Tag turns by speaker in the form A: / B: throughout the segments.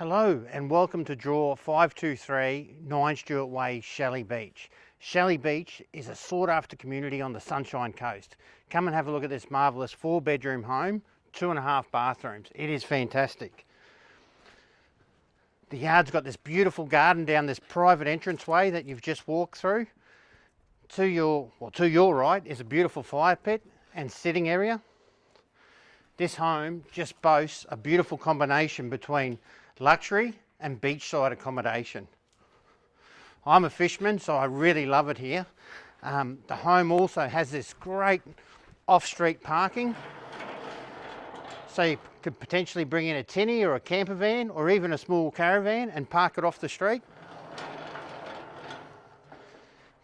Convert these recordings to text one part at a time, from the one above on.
A: Hello and welcome to draw 523 9 Stuart Way, Shelley Beach. Shelley Beach is a sought after community on the Sunshine Coast. Come and have a look at this marvellous four bedroom home, two and a half bathrooms. It is fantastic. The yard's got this beautiful garden down this private entranceway that you've just walked through. To your, well, to your right is a beautiful fire pit and sitting area. This home just boasts a beautiful combination between luxury and beachside accommodation. I'm a fisherman, so I really love it here. Um, the home also has this great off-street parking. So you could potentially bring in a tinny or a camper van or even a small caravan and park it off the street.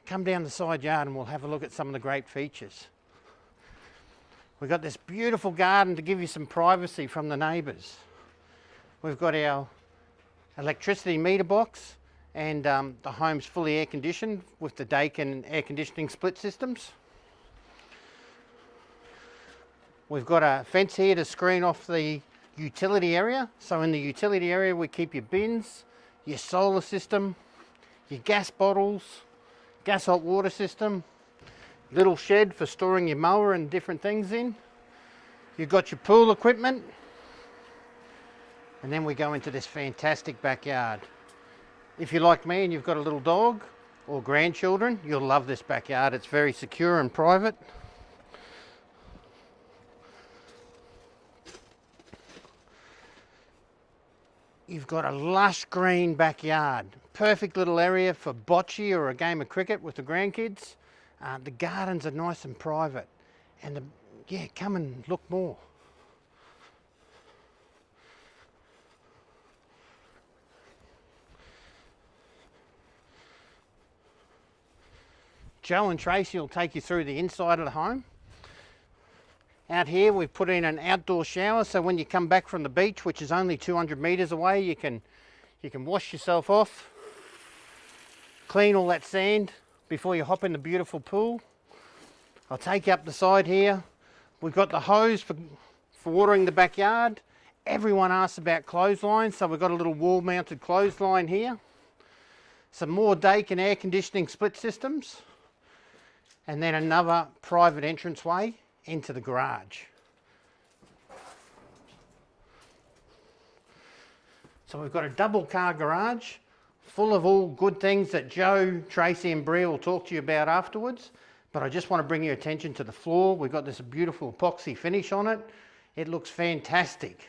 A: Come down the side yard and we'll have a look at some of the great features. We've got this beautiful garden to give you some privacy from the neighbours. We've got our electricity meter box and um, the home's fully air conditioned with the Daikin air conditioning split systems. We've got a fence here to screen off the utility area. So in the utility area we keep your bins, your solar system, your gas bottles, gas hot water system, little shed for storing your mower and different things in. You've got your pool equipment, and then we go into this fantastic backyard. If you're like me and you've got a little dog or grandchildren, you'll love this backyard. It's very secure and private. You've got a lush green backyard. Perfect little area for bocce or a game of cricket with the grandkids. Uh, the gardens are nice and private. And the, yeah, come and look more. Joe and Tracy will take you through the inside of the home. Out here we've put in an outdoor shower so when you come back from the beach, which is only 200 metres away, you can, you can wash yourself off, clean all that sand before you hop in the beautiful pool. I'll take you up the side here. We've got the hose for, for watering the backyard. Everyone asks about clotheslines, so we've got a little wall mounted clothesline here. Some more Daikin air conditioning split systems and then another private entranceway into the garage. So we've got a double car garage full of all good things that Joe, Tracy and Bria will talk to you about afterwards. But I just want to bring your attention to the floor. We've got this beautiful epoxy finish on it. It looks fantastic.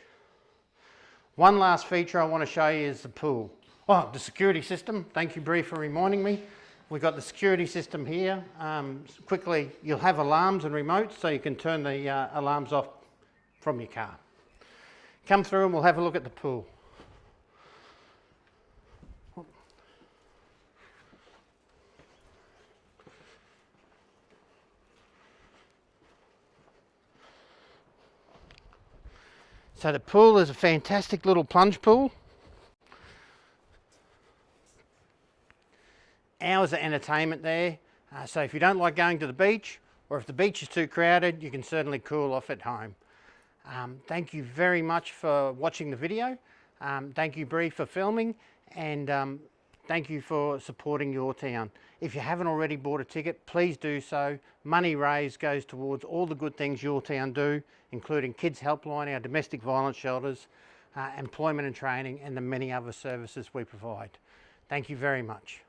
A: One last feature I want to show you is the pool. Oh, the security system. Thank you, Brie, for reminding me. We've got the security system here. Um, quickly, you'll have alarms and remotes so you can turn the uh, alarms off from your car. Come through and we'll have a look at the pool. So the pool is a fantastic little plunge pool. Hours of entertainment there. Uh, so if you don't like going to the beach or if the beach is too crowded, you can certainly cool off at home. Um, thank you very much for watching the video. Um, thank you Bree for filming and um, thank you for supporting yourtown. If you haven't already bought a ticket, please do so. Money raised goes towards all the good things yourtown do, including Kids Helpline, our domestic violence shelters, uh, employment and training and the many other services we provide. Thank you very much.